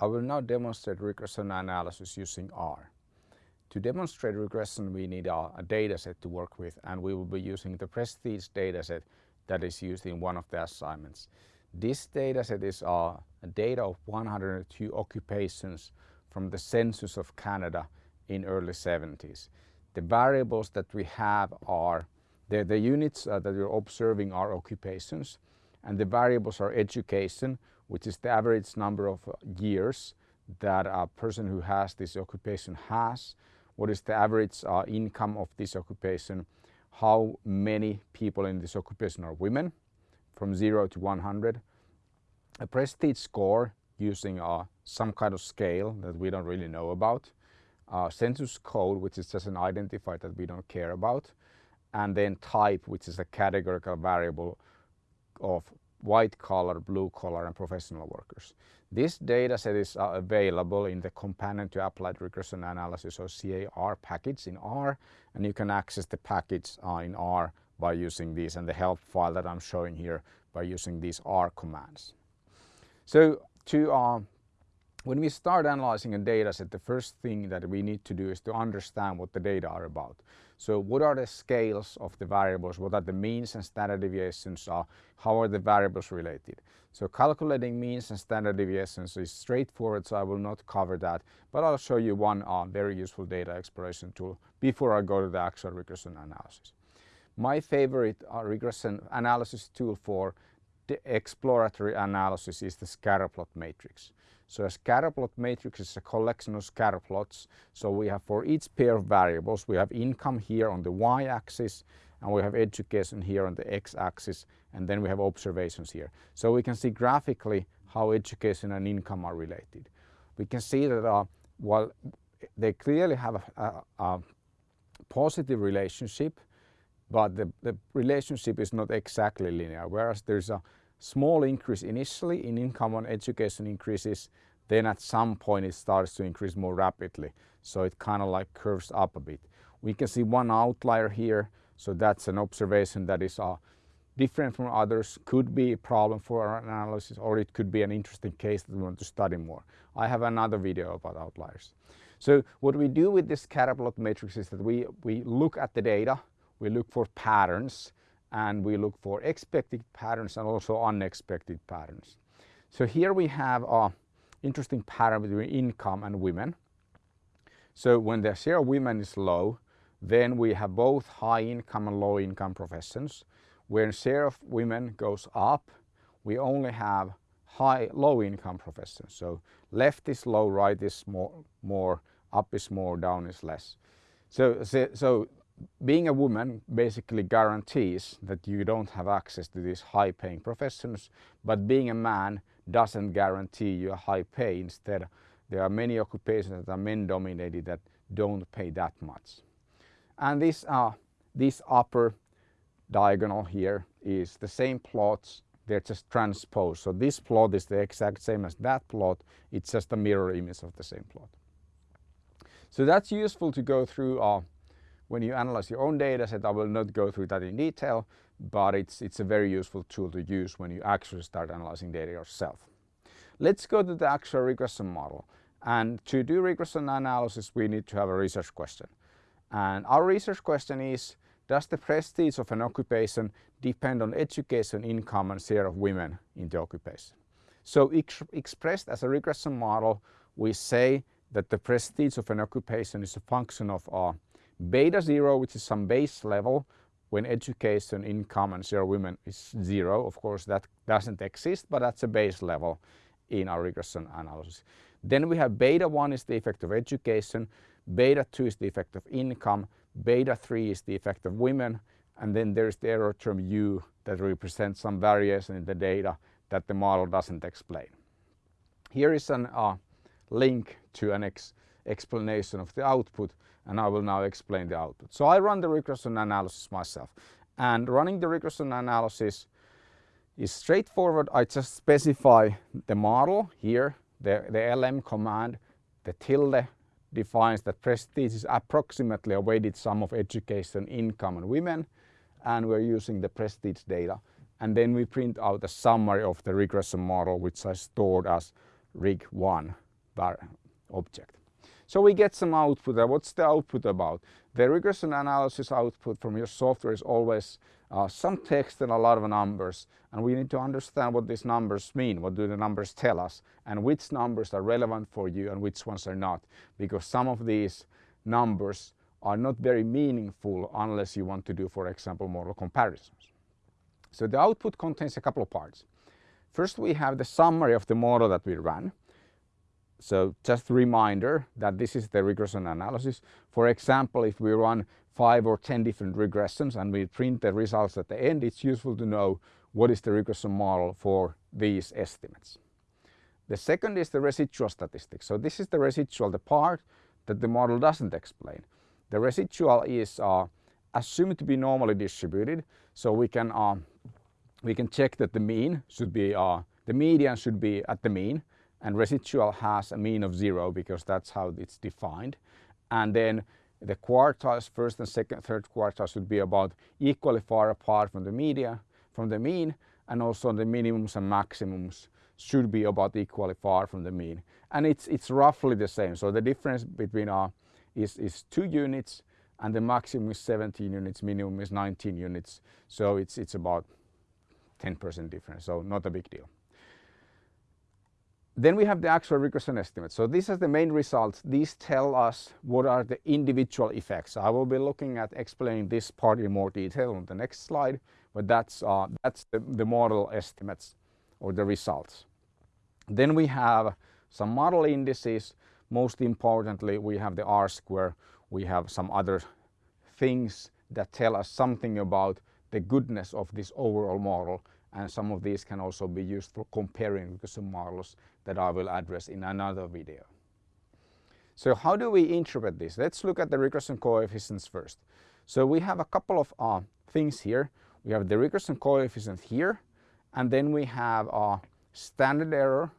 I will now demonstrate regression analysis using R. To demonstrate regression we need a, a dataset to work with and we will be using the Prestige dataset that is used in one of the assignments. This dataset is uh, a data of 102 occupations from the census of Canada in early 70s. The variables that we have are, the, the units uh, that we're observing are occupations and the variables are education, which is the average number of uh, years that a person who has this occupation has, what is the average uh, income of this occupation, how many people in this occupation are women? From 0 to 100, a prestige score using uh, some kind of scale that we don't really know about, uh, census code which is just an identifier that we don't care about, and then type which is a categorical variable of white collar, blue collar and professional workers. This data set is uh, available in the Companion to Applied Regression Analysis or CAR package in R and you can access the package uh, in R by using these and the help file that I'm showing here by using these R commands. So to uh, when we start analyzing a data set, the first thing that we need to do is to understand what the data are about. So what are the scales of the variables? What are the means and standard deviations? are? how are the variables related? So calculating means and standard deviations is straightforward, so I will not cover that. But I'll show you one uh, very useful data exploration tool before I go to the actual regression analysis. My favorite uh, regression analysis tool for the exploratory analysis is the scatter plot matrix. So a scatter plot matrix is a collection of scatter plots. So we have for each pair of variables, we have income here on the y-axis and we have education here on the x-axis and then we have observations here. So we can see graphically how education and income are related. We can see that uh, while they clearly have a, a, a positive relationship, but the, the relationship is not exactly linear, whereas there's a small increase initially in income on education increases, then at some point it starts to increase more rapidly. So it kind of like curves up a bit. We can see one outlier here. So that's an observation that is uh, different from others, could be a problem for our analysis or it could be an interesting case that we want to study more. I have another video about outliers. So what we do with this scatterplot matrix is that we, we look at the data, we look for patterns and we look for expected patterns and also unexpected patterns. So here we have a interesting pattern between income and women. So when the share of women is low, then we have both high income and low income professions. When share of women goes up, we only have high low income professions. So left is low, right is more, more up is more, down is less. So, so being a woman basically guarantees that you don't have access to these high paying professions, but being a man doesn't guarantee you a high pay. Instead, there are many occupations that are men dominated that don't pay that much. And this, uh, this upper diagonal here is the same plots, they're just transposed. So this plot is the exact same as that plot, it's just a mirror image of the same plot. So that's useful to go through uh, when you analyze your own data set, I will not go through that in detail, but it's, it's a very useful tool to use when you actually start analyzing data yourself. Let's go to the actual regression model. And to do regression analysis, we need to have a research question. And our research question is, does the prestige of an occupation depend on education, income and share of women in the occupation? So ex expressed as a regression model, we say that the prestige of an occupation is a function of uh, Beta zero, which is some base level, when education, income and share women is zero. Of course, that doesn't exist, but that's a base level in our regression analysis. Then we have beta 1 is the effect of education, beta 2 is the effect of income, beta 3 is the effect of women, and then there's the error term u that represents some variation in the data that the model doesn't explain. Here is a uh, link to an ex explanation of the output and I will now explain the output. So I run the regression analysis myself and running the regression analysis is straightforward. I just specify the model here, the, the LM command, the tilde defines that prestige is approximately a weighted sum of education, income and women and we're using the prestige data and then we print out a summary of the regression model which I stored as rig1 object. So we get some output. What's the output about? The regression analysis output from your software is always uh, some text and a lot of numbers and we need to understand what these numbers mean, what do the numbers tell us and which numbers are relevant for you and which ones are not because some of these numbers are not very meaningful unless you want to do for example model comparisons. So the output contains a couple of parts. First we have the summary of the model that we ran. So just a reminder that this is the regression analysis. For example, if we run five or 10 different regressions and we print the results at the end, it's useful to know what is the regression model for these estimates. The second is the residual statistics. So this is the residual, the part that the model doesn't explain. The residual is uh, assumed to be normally distributed, so we can uh, we can check that the mean should be uh, the median should be at the mean and residual has a mean of zero because that's how it's defined. And then the quartiles, first and second, third quartile should be about equally far apart from the media, from the mean, and also the minimums and maximums should be about equally far from the mean. And it's, it's roughly the same. So the difference between our uh, is, is two units and the maximum is 17 units, minimum is 19 units. So it's, it's about 10% difference, so not a big deal. Then we have the actual regression estimate. So these are the main results. These tell us what are the individual effects. I will be looking at explaining this part in more detail on the next slide, but that's, uh, that's the, the model estimates or the results. Then we have some model indices. Most importantly, we have the R-square. We have some other things that tell us something about the goodness of this overall model and some of these can also be used for comparing regression models that I will address in another video. So how do we interpret this? Let's look at the regression coefficients first. So we have a couple of uh, things here. We have the regression coefficient here and then we have a standard error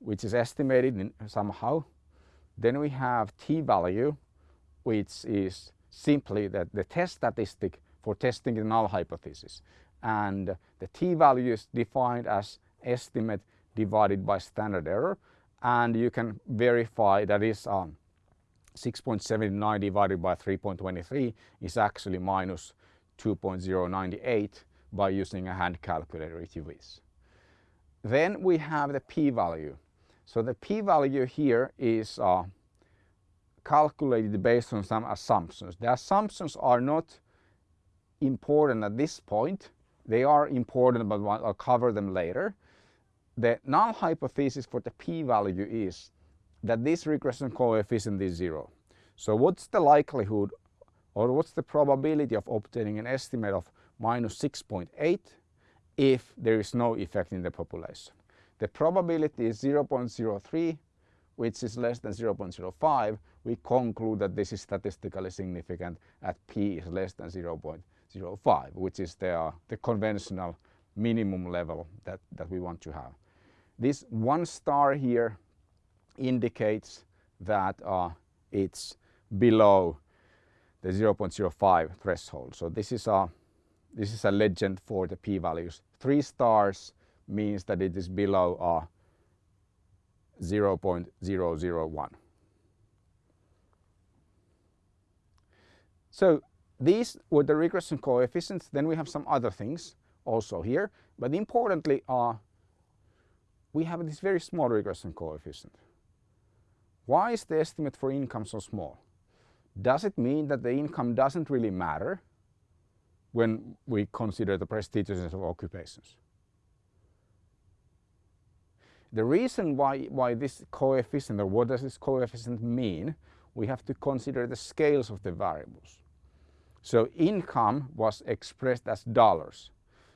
which is estimated somehow. Then we have t-value which is simply that the test statistic for testing the null hypothesis and the t-value is defined as estimate divided by standard error and you can verify that is um, 6.79 divided by 3.23 is actually minus 2.098 by using a hand calculator if you wish. Then we have the p-value. So the p-value here is uh, calculated based on some assumptions. The assumptions are not important at this point they are important, but I'll cover them later. The null hypothesis for the p-value is that this regression coefficient is zero. So what's the likelihood or what's the probability of obtaining an estimate of minus 6.8 if there is no effect in the population? The probability is 0.03 which is less than 0.05, we conclude that this is statistically significant at p is less than 0.05. 0.05, which is the, uh, the conventional minimum level that, that we want to have. This one star here indicates that uh, it's below the 0.05 threshold. So this is a this is a legend for the p-values. Three stars means that it is below uh, 0.001. So these were the regression coefficients. Then we have some other things also here. But importantly uh, we have this very small regression coefficient. Why is the estimate for income so small? Does it mean that the income doesn't really matter when we consider the prestigiousness of occupations? The reason why, why this coefficient or what does this coefficient mean, we have to consider the scales of the variables. So income was expressed as dollars.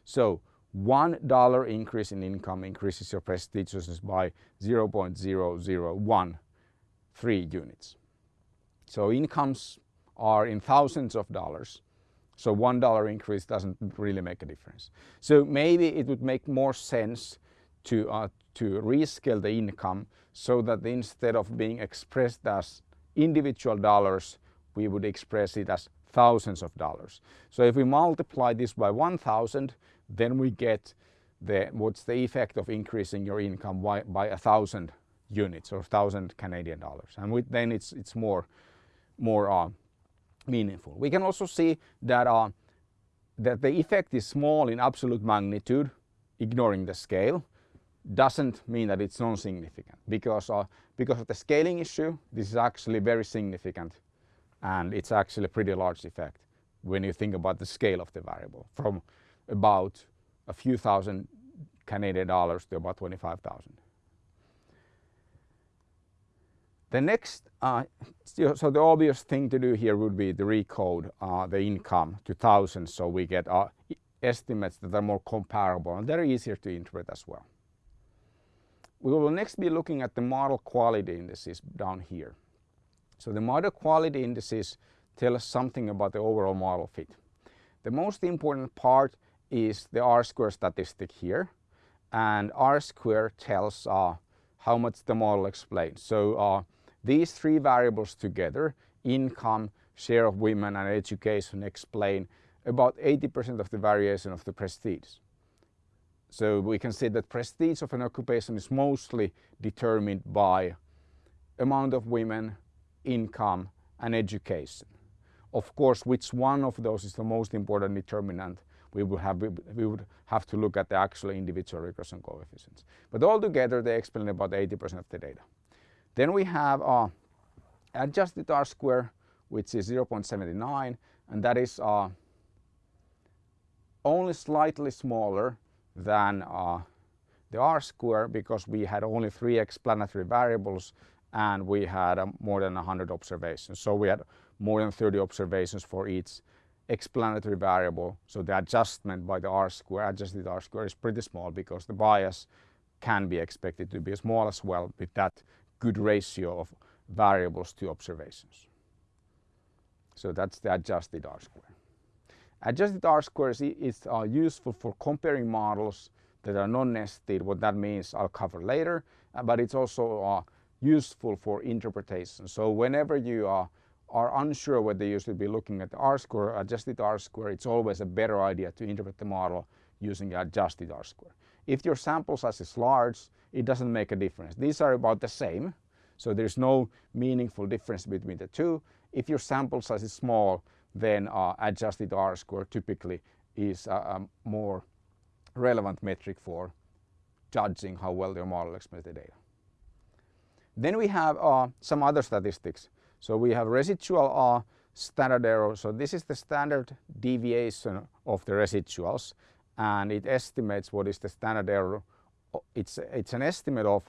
So one dollar increase in income increases your prestigiousness by 0.0013 units. So incomes are in thousands of dollars. So one dollar increase doesn't really make a difference. So maybe it would make more sense to, uh, to rescale the income so that instead of being expressed as individual dollars, we would express it as thousands of dollars. So if we multiply this by 1000 then we get the what's the effect of increasing your income by, by a thousand units or 1000 Canadian dollars and with, then it's, it's more, more uh, meaningful. We can also see that, uh, that the effect is small in absolute magnitude ignoring the scale doesn't mean that it's non-significant because, uh, because of the scaling issue this is actually very significant and it's actually a pretty large effect when you think about the scale of the variable from about a few thousand Canadian dollars to about 25,000. The next, uh, so the obvious thing to do here would be to recode uh, the income to thousands so we get uh, estimates that are more comparable and they're easier to interpret as well. We will next be looking at the model quality indices down here. So the model quality indices tell us something about the overall model fit. The most important part is the R-square statistic here and R-square tells uh, how much the model explains. So uh, these three variables together, income, share of women and education explain about 80% of the variation of the prestige. So we can say that prestige of an occupation is mostly determined by amount of women, income and education. Of course, which one of those is the most important determinant, we would have, we would have to look at the actual individual regression coefficients. But altogether, they explain about 80% of the data. Then we have uh, adjusted R-square, which is 0.79, and that is uh, only slightly smaller than uh, the R-square because we had only three explanatory variables and we had uh, more than 100 observations. So we had more than 30 observations for each explanatory variable. So the adjustment by the R-square, adjusted R-square is pretty small because the bias can be expected to be small as well with that good ratio of variables to observations. So that's the adjusted R-square. Adjusted R-square is, is uh, useful for comparing models that are non-nested. What that means I'll cover later, uh, but it's also uh, useful for interpretation. So whenever you uh, are unsure whether you should be looking at the R-square, adjusted R-square, it's always a better idea to interpret the model using adjusted R-square. If your sample size is large, it doesn't make a difference. These are about the same, so there's no meaningful difference between the two. If your sample size is small, then uh, adjusted R-square typically is a, a, more relevant metric for judging how well your model explains the data. Then we have uh, some other statistics. So we have residual uh, standard error. So this is the standard deviation of the residuals and it estimates what is the standard error. It's, it's an estimate of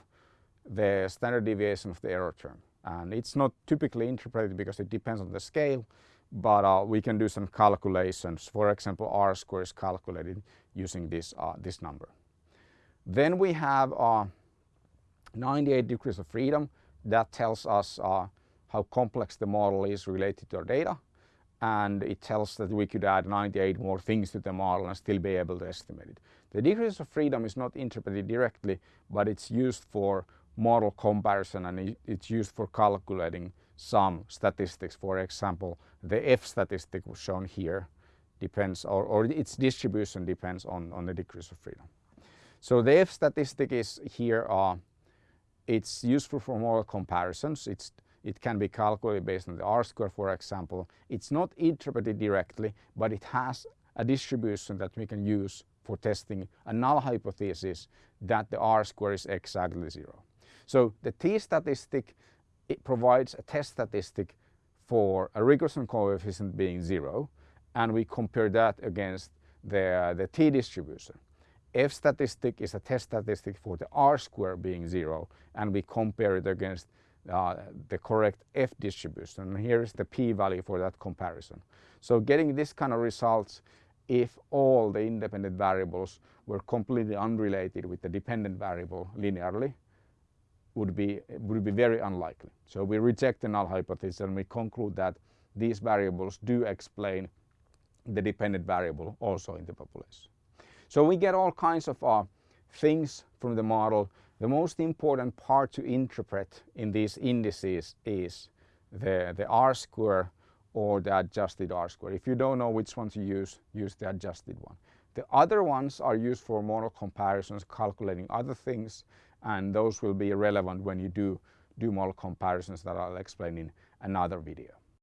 the standard deviation of the error term. And it's not typically interpreted because it depends on the scale, but uh, we can do some calculations. For example, R square is calculated using this, uh, this number. Then we have uh, 98 degrees of freedom. That tells us uh, how complex the model is related to our data and it tells that we could add 98 more things to the model and still be able to estimate it. The degrees of freedom is not interpreted directly but it's used for model comparison and it's used for calculating some statistics. For example, the F statistic shown here depends or, or its distribution depends on, on the degrees of freedom. So the F statistic is here, uh, it's useful for model comparisons. It's it can be calculated based on the R-square, for example. It's not interpreted directly, but it has a distribution that we can use for testing a null hypothesis that the R-square is exactly zero. So the t-statistic it provides a test statistic for a regression coefficient being zero and we compare that against the, the t-distribution. F statistic is a test statistic for the R-square being zero and we compare it against uh, the correct F distribution. And here is the p-value for that comparison. So getting this kind of results if all the independent variables were completely unrelated with the dependent variable linearly would be, would be very unlikely. So we reject the null hypothesis and we conclude that these variables do explain the dependent variable also in the population. So we get all kinds of uh, things from the model the most important part to interpret in these indices is the, the R-square or the adjusted R-square. If you don't know which one to use, use the adjusted one. The other ones are used for model comparisons, calculating other things, and those will be relevant when you do do model comparisons that I'll explain in another video.